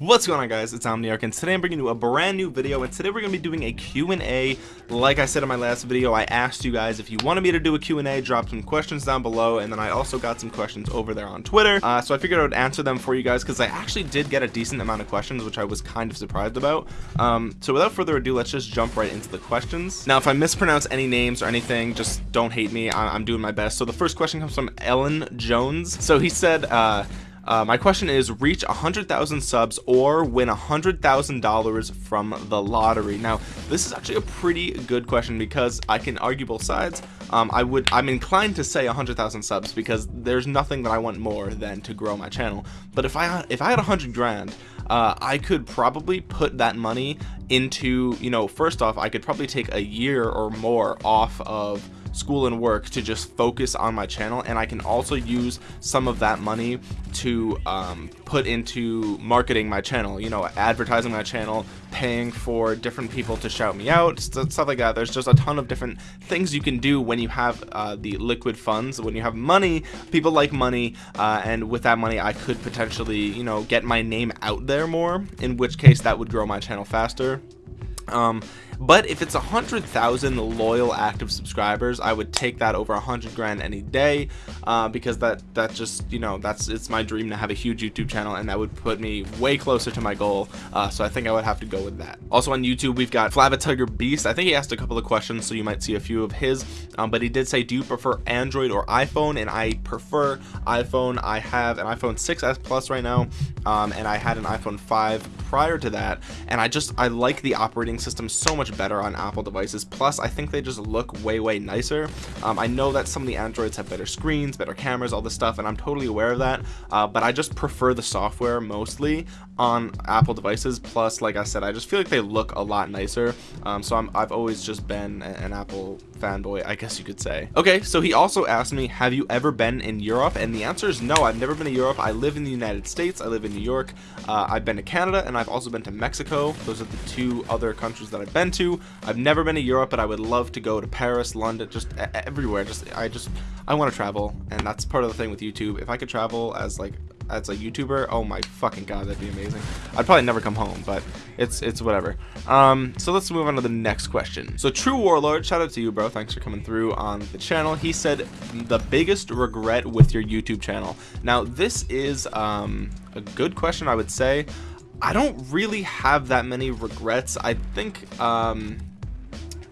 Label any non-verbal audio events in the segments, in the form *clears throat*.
What's going on guys, it's Omniarch and today I'm bringing you a brand new video and today we're going to be doing a Q&A. Like I said in my last video, I asked you guys if you wanted me to do a Q&A, drop some questions down below and then I also got some questions over there on Twitter. Uh, so I figured I would answer them for you guys because I actually did get a decent amount of questions which I was kind of surprised about. Um, so without further ado, let's just jump right into the questions. Now if I mispronounce any names or anything, just don't hate me, I am doing my best. So the first question comes from Ellen Jones. So he said, uh, uh, my question is reach 100,000 subs or win $100,000 from the lottery. Now, this is actually a pretty good question because I can argue both sides. Um, I would, I'm inclined to say 100,000 subs because there's nothing that I want more than to grow my channel. But if I, if I had 100 grand, uh, I could probably put that money into, you know, first off, I could probably take a year or more off of school and work to just focus on my channel and I can also use some of that money to um, put into marketing my channel you know advertising my channel paying for different people to shout me out stuff like that. There's just a ton of different things you can do when you have uh, the liquid funds when you have money people like money uh, and with that money I could potentially you know get my name out there more in which case that would grow my channel faster. Um, but if it's a hundred thousand loyal active subscribers I would take that over a hundred grand any day uh, because that that just you know that's it's my dream to have a huge YouTube channel and that would put me way closer to my goal uh, so I think I would have to go with that. Also on YouTube we've got flavatugger Beast. I think he asked a couple of questions so you might see a few of his um, but he did say do you prefer Android or iPhone? And I prefer iPhone. I have an iPhone 6s plus right now um, and I had an iPhone 5 prior to that and I just I like the operating system so much better on Apple devices. Plus I think they just look way way nicer. Um, I know that some of the Androids have better screens better cameras all this stuff and I'm totally aware of that. Uh, but I just prefer the software mostly on Apple devices. Plus like I said I just feel like they look a lot nicer. Um, so i have always just been an Apple fanboy I guess you could say. Okay so he also asked me have you ever been in Europe? And the answer is no I've never been to Europe. I live in the United States. I live in New York. Uh, I've been to Canada and I've also been to Mexico. Those are the two other countries that I've been to I've never been to Europe but I would love to go to Paris London just everywhere just I just I want to travel and that's part of the thing with YouTube if I could travel as like as a YouTuber, oh my fucking god, that'd be amazing. I'd probably never come home, but it's it's whatever. Um, so let's move on to the next question. So True Warlord, shout out to you, bro. Thanks for coming through on the channel. He said the biggest regret with your YouTube channel. Now this is um, a good question, I would say. I don't really have that many regrets. I think um,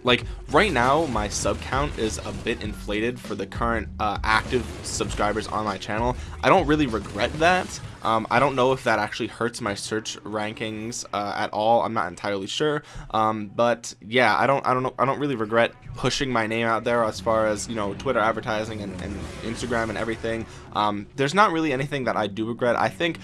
like right now my sub count is a bit inflated for the current uh, active subscribers on my channel. I don't really regret that. Um, I don't know if that actually hurts my search rankings uh, at all. I'm not entirely sure. Um, but yeah I don't I don't know I don't really regret pushing my name out there as far as you know Twitter advertising and, and Instagram and everything. Um, there's not really anything that I do regret. I think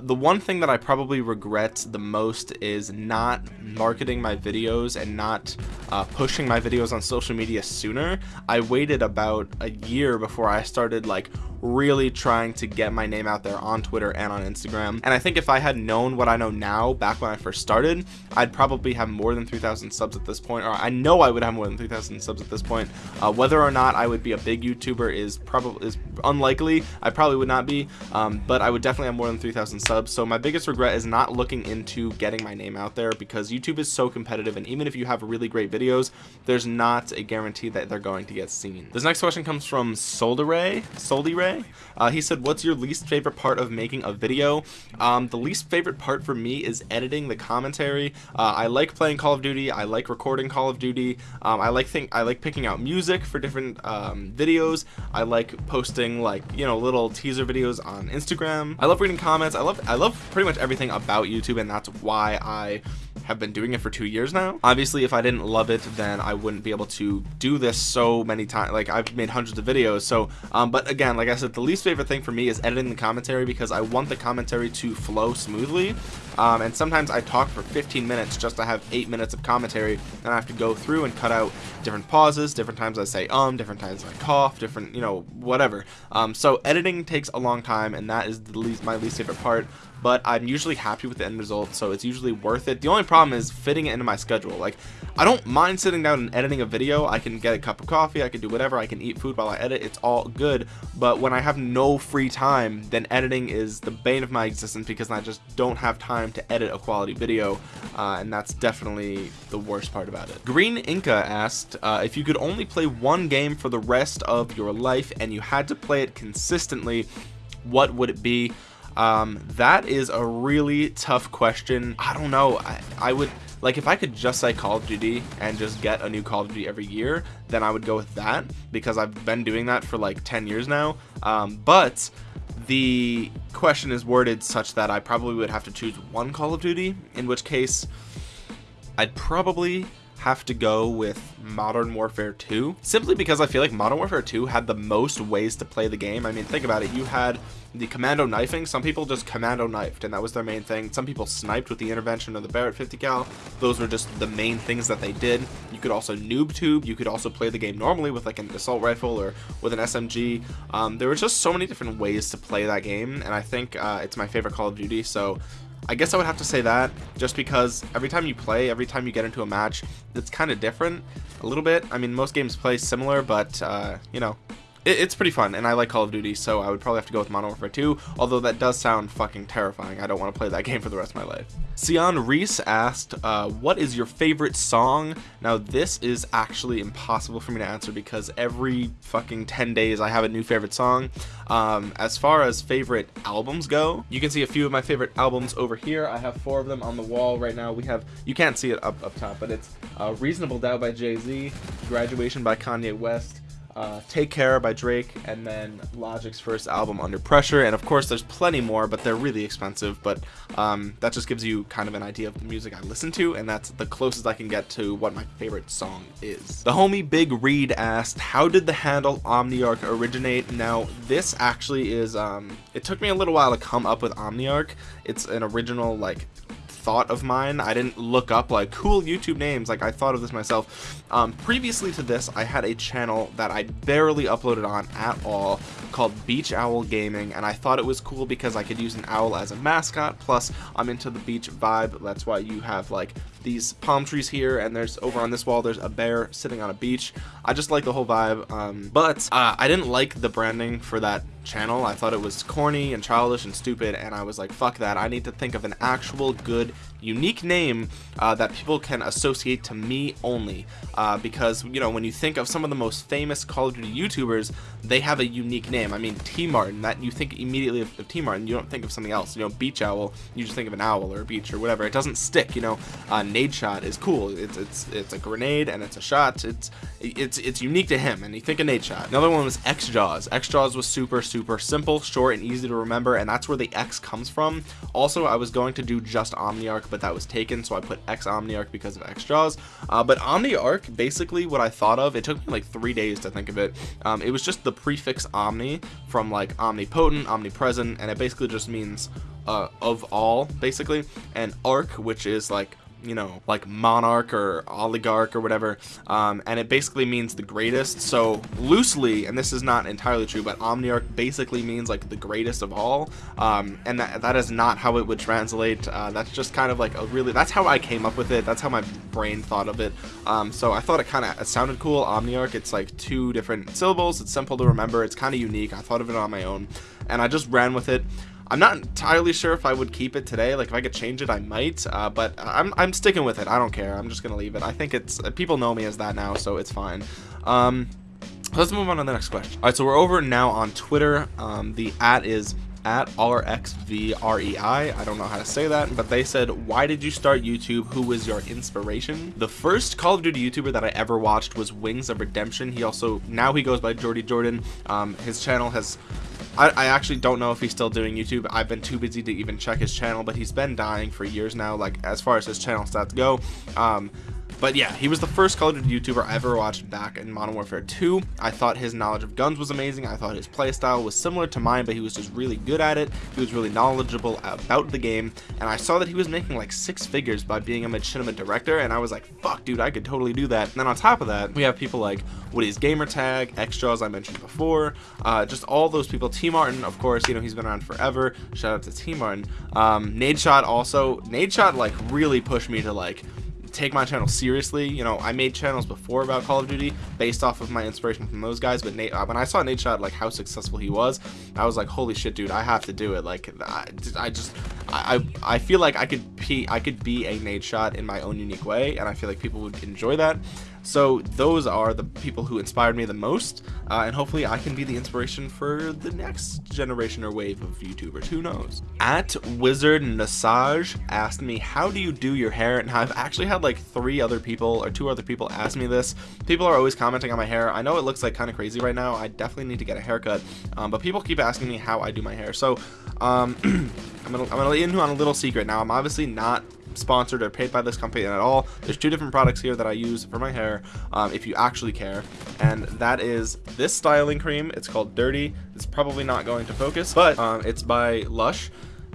the one thing that I probably regret the most is not marketing my videos and not uh, pushing my videos on social media sooner. I waited about a year before I started like really trying to get my name out there on Twitter and on Instagram. And I think if I had known what I know now back when I first started, I'd probably have more than 3,000 subs at this point, or I know I would have more than 3,000 subs at this point. Uh, whether or not I would be a big YouTuber is probably is unlikely. I probably would not be, um, but I would definitely have more than 3,000 subs. So my biggest regret is not looking into getting my name out there because YouTube is so competitive, and even if you have really great videos, there's not a guarantee that they're going to get seen. This next question comes from Solderay. Solderay uh, he said, what's your least favorite part of making a video? Um, the least favorite part for me is editing the commentary. Uh, I like playing Call of Duty. I like recording Call of Duty. Um, I like think I like picking out music for different um, videos. I like posting like you know little teaser videos on Instagram. I love reading comments. I love I love pretty much everything about YouTube, and that's why I have been doing it for two years now. Obviously, if I didn't love it, then I wouldn't be able to do this so many times. Like I've made hundreds of videos. So, um, but again, like I said, the least favorite thing for me is editing the commentary because I want the commentary to flow smoothly. Um, and sometimes I talk for 15 minutes just to have eight minutes of commentary and I have to go through and cut out different pauses, different times I say um, different times I cough, different, you know, whatever. Um, so editing takes a long time and that is the least, my least favorite part but I'm usually happy with the end result so it's usually worth it. The only problem is fitting it into my schedule. Like, I don't mind sitting down and editing a video. I can get a cup of coffee, I can do whatever, I can eat food while I edit. It's all good. But when I have no free time, then editing is the bane of my existence because I just don't have time to edit a quality video. Uh, and that's definitely the worst part about it. Green Inca asked uh, if you could only play one game for the rest of your life and you had to play it consistently, what would it be? Um, that is a really tough question. I don't know. I, I would like if I could just say Call of Duty and just get a new Call of Duty every year, then I would go with that because I've been doing that for like 10 years now. Um, but the question is worded such that I probably would have to choose one Call of Duty, in which case I'd probably have to go with Modern Warfare 2 simply because I feel like Modern Warfare 2 had the most ways to play the game. I mean, think about it. You had the commando knifing. Some people just commando knifed and that was their main thing. Some people sniped with the intervention of the Barrett 50 cal. Those were just the main things that they did. You could also noob tube. You could also play the game normally with like an assault rifle or with an SMG. Um, there were just so many different ways to play that game and I think uh, it's my favorite Call of Duty. So I guess I would have to say that just because every time you play, every time you get into a match, it's kind of different a little bit. I mean, most games play similar, but, uh, you know, it, it's pretty fun, and I like Call of Duty, so I would probably have to go with Modern Warfare 2, although that does sound fucking terrifying. I don't want to play that *laughs* game for the rest of my life. Sion Reese asked, uh, what is your favorite song? Now, this is actually impossible for me to answer because every fucking 10 days I have a new favorite song. Um, as far as favorite albums go, you can see a few of my favorite albums over here. I have four of them on the wall right now. We have, you can't see it up, up top, but it's uh, Reasonable Doubt by Jay-Z, Graduation by Kanye West, uh, Take Care by Drake, and then Logic's first album, Under Pressure. And of course, there's plenty more, but they're really expensive. But um, that just gives you kind of an idea of the music I listen to, and that's the closest I can get to what my favorite song is. The homie Big Reed asked, How did the handle Omniarch originate? Now, this actually is, um, it took me a little while to come up with Omniarch. It's an original, like, thought of mine. I didn't look up like cool YouTube names. Like I thought of this myself. Um, previously to this, I had a channel that I barely uploaded on at all called Beach Owl Gaming, and I thought it was cool because I could use an owl as a mascot. Plus, I'm into the beach vibe. That's why you have like these palm trees here, and there's over on this wall, there's a bear sitting on a beach. I just like the whole vibe. Um, but uh, I didn't like the branding for that channel. I thought it was corny and childish and stupid, and I was like, fuck that. I need to think of an actual good, unique name uh, that people can associate to me only. Uh, because, you know, when you think of some of the most famous Call of Duty YouTubers, they have a unique name. I mean, T Martin, that you think immediately of, of T Martin, you don't think of something else. You know, Beach Owl, you just think of an owl or a beach or whatever. It doesn't stick, you know. Uh, Nadeshot is cool. It's it's it's a grenade and it's a shot. It's it's it's unique to him, and you think of Nadeshot. Another one was X Jaws. X Jaws was super super simple, short, and easy to remember, and that's where the X comes from. Also, I was going to do just Omniarch, but that was taken, so I put X Omniarch because of X Jaws. Uh, but Omniarch, basically what I thought of, it took me like three days to think of it. Um, it was just the prefix Omni from like omnipotent, omnipresent, and it basically just means uh, of all, basically, and Arc, which is like you know, like monarch or oligarch or whatever. Um, and it basically means the greatest. So loosely, and this is not entirely true, but Omniarch basically means like the greatest of all. Um, and that, that is not how it would translate. Uh, that's just kind of like a really, that's how I came up with it. That's how my brain thought of it. Um, so I thought it kind of sounded cool. Omniarch, it's like two different syllables. It's simple to remember. It's kind of unique. I thought of it on my own and I just ran with it. I'm not entirely sure if I would keep it today. Like if I could change it, I might. Uh, but I'm I'm sticking with it. I don't care. I'm just gonna leave it. I think it's uh, people know me as that now, so it's fine. Um, let's move on to the next question. All right, so we're over now on Twitter. Um, the at is at RXVREI. I don't know how to say that, but they said, why did you start YouTube? Who was your inspiration? The first Call of Duty YouTuber that I ever watched was Wings of Redemption. He also, now he goes by Jordy Jordan. Um, his channel has I, I, actually don't know if he's still doing YouTube. I've been too busy to even check his channel, but he's been dying for years now, like as far as his channel stats go. Um, but yeah he was the first colored YouTuber I ever watched back in Modern Warfare 2 I thought his knowledge of guns was amazing. I thought his playstyle was similar to mine but he was just really good at it. He was really knowledgeable about the game. And I saw that he was making like six figures by being a machinima director and I was like fuck dude I could totally do that. And then on top of that we have people like Woody's Gamertag Xjaws I mentioned before uh, just all those people. T Martin of course you know he's been around forever. Shout out to T Martin. Um, Nadeshot also Nadeshot like really pushed me to like take my channel seriously. You know I made channels before about Call of Duty based off of my inspiration from those guys but Nate uh, when I saw Nadeshot like how successful he was I was like holy shit dude I have to do it. Like I, I just I, I feel like I could be I could be a Nadeshot in my own unique way and I feel like people would enjoy that so those are the people who inspired me the most, uh, and hopefully I can be the inspiration for the next generation or wave of YouTubers. Who knows? At Wizard Nasaj asked me, "How do you do your hair?" And I've actually had like three other people or two other people ask me this. People are always commenting on my hair. I know it looks like kind of crazy right now. I definitely need to get a haircut, um, but people keep asking me how I do my hair. So um, *clears throat* I'm gonna I'm gonna let you in on a little secret. Now I'm obviously not sponsored or paid by this company at all. There's two different products here that I use for my hair um, if you actually care. And that is this styling cream. It's called dirty. It's probably not going to focus but um, it's by Lush.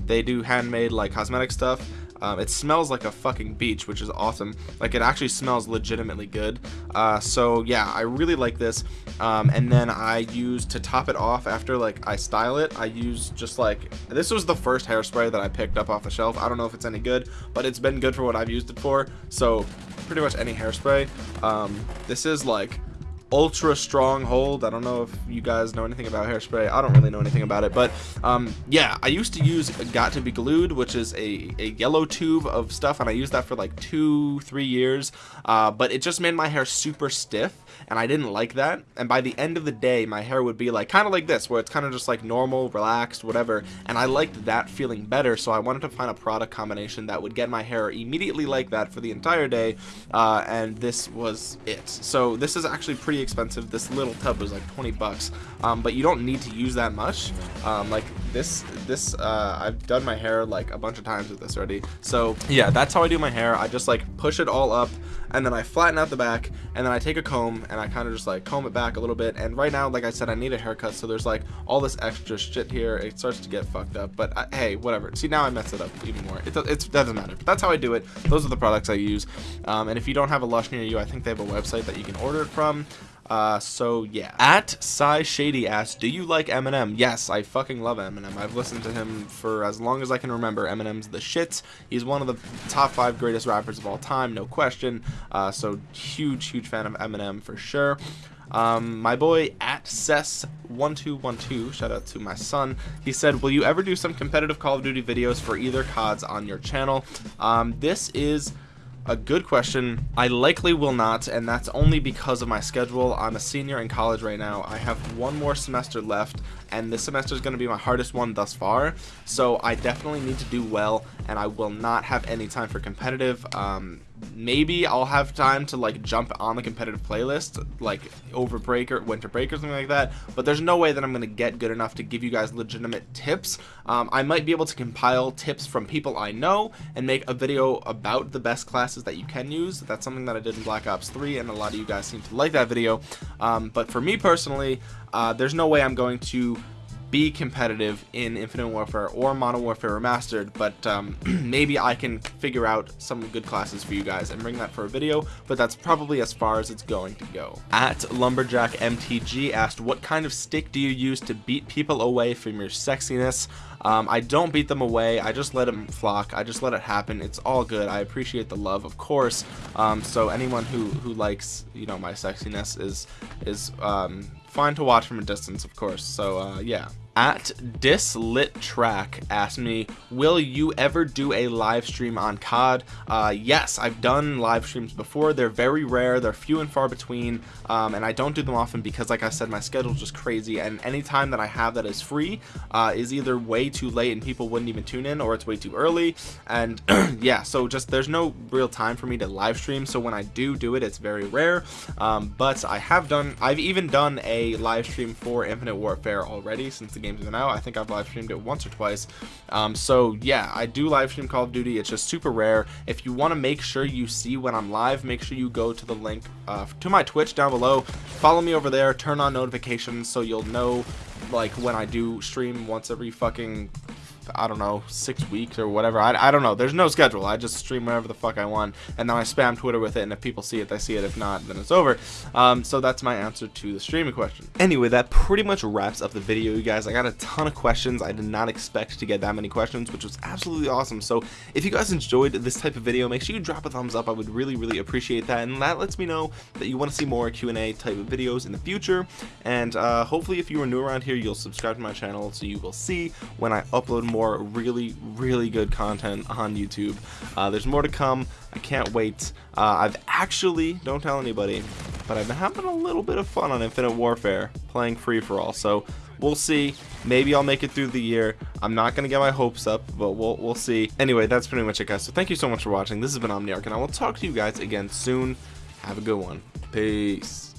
They do handmade like cosmetic stuff um, it smells like a fucking beach, which is awesome. Like it actually smells legitimately good. Uh, so yeah, I really like this. Um, and then I use to top it off after like I style it. I use just like this was the first hairspray that I picked up off the shelf. I don't know if it's any good, but it's been good for what I've used it for. So pretty much any hairspray. Um, this is like ultra strong hold i don't know if you guys know anything about hairspray. I don't really know anything about it but um, yeah i used to use Got2b Glued which is a, a yellow tube of stuff and i used that for like two three years uh, but it just made my hair super stiff and i didn't like that and by the end of the day my hair would be like kind of like this where it's kind of just like normal relaxed whatever and i liked that feeling better so i wanted to find a product combination that would get my hair immediately like that for the entire day uh, and this was it. So this is actually pretty expensive. This little tub was like 20 bucks, um, but you don't need to use that much. Um, like this, this uh, I've done my hair like a bunch of times with this already. So yeah, that's how I do my hair. I just like push it all up and then I flatten out the back and then I take a comb and I kind of just like comb it back a little bit. And right now, like I said, I need a haircut. So there's like all this extra shit here. It starts to get fucked up, but I, uh, hey, whatever. See, now I mess it up even more. It, it doesn't matter. But that's how I do it. Those are the products I use. Um, and if you don't have a Lush near you, I think they have a website that you can order it from. Uh, so yeah. At Sai Shady asks, do you like Eminem? Yes, I fucking love Eminem. I've listened to him for as long as I can remember. Eminem's the shits. He's one of the top five greatest rappers of all time, no question. Uh, so huge, huge fan of Eminem for sure. Um, my boy at Cess1212, shout out to my son, he said, Will you ever do some competitive Call of Duty videos for either CODs on your channel? Um, this is a good question. I likely will not, and that's only because of my schedule. I'm a senior in college right now. I have one more semester left, and this semester is going to be my hardest one thus far. So I definitely need to do well, and I will not have any time for competitive. Um, maybe I'll have time to like jump on the competitive playlist like over break or winter break or something like that but there's no way that I'm gonna get good enough to give you guys legitimate tips um, I might be able to compile tips from people I know and make a video about the best classes that you can use that's something that I did in Black Ops 3 and a lot of you guys seem to like that video um, but for me personally uh, there's no way I'm going to be competitive in Infinite Warfare or Modern Warfare Remastered, but um, *clears throat* maybe I can figure out some good classes for you guys and bring that for a video, but that's probably as far as it's going to go. At Lumberjack MTG asked, what kind of stick do you use to beat people away from your sexiness? Um, I don't beat them away. I just let them flock. I just let it happen. It's all good. I appreciate the love, of course. Um, so anyone who who likes you know my sexiness is is um, fine to watch from a distance, of course. So uh, yeah at dislit track asked me will you ever do a live stream on cod uh, yes i've done live streams before. They're very rare. They're few and far between um, and i don't do them often because like i said my schedule's just crazy and any time that i have that is free uh, is either way too late and people wouldn't even tune in or it's way too early and *clears throat* yeah so just there's no real time for me to live stream so when i do do it it's very rare um, but i have done i've even done a live stream for infinite warfare already since the game's been out I think I've live streamed it once or twice. Um, so yeah I do live stream Call of Duty. It's just super rare. If you want to make sure you see when I'm live make sure you go to the link uh, to my Twitch down below. Follow me over there. Turn on notifications so you'll know like when I do stream once every fucking I don't know, six weeks or whatever. I, I don't know. There's no schedule. I just stream whatever the fuck I want, and then I spam Twitter with it, and if people see it, they see it. If not, then it's over. Um, so that's my answer to the streaming question. Anyway, that pretty much wraps up the video, you guys. I got a ton of questions. I did not expect to get that many questions, which was absolutely awesome. So if you guys enjoyed this type of video, make sure you drop a thumbs up. I would really, really appreciate that, and that lets me know that you want to see more Q&A type of videos in the future. And uh, hopefully, if you are new around here, you'll subscribe to my channel so you will see when I upload more really, really good content on YouTube. Uh, there's more to come. I can't wait. Uh, I've actually, don't tell anybody, but I've been having a little bit of fun on Infinite Warfare, playing free-for-all. So we'll see. Maybe I'll make it through the year. I'm not going to get my hopes up, but we'll, we'll see. Anyway, that's pretty much it, guys. So thank you so much for watching. This has been Omniarch, and I will talk to you guys again soon. Have a good one. Peace.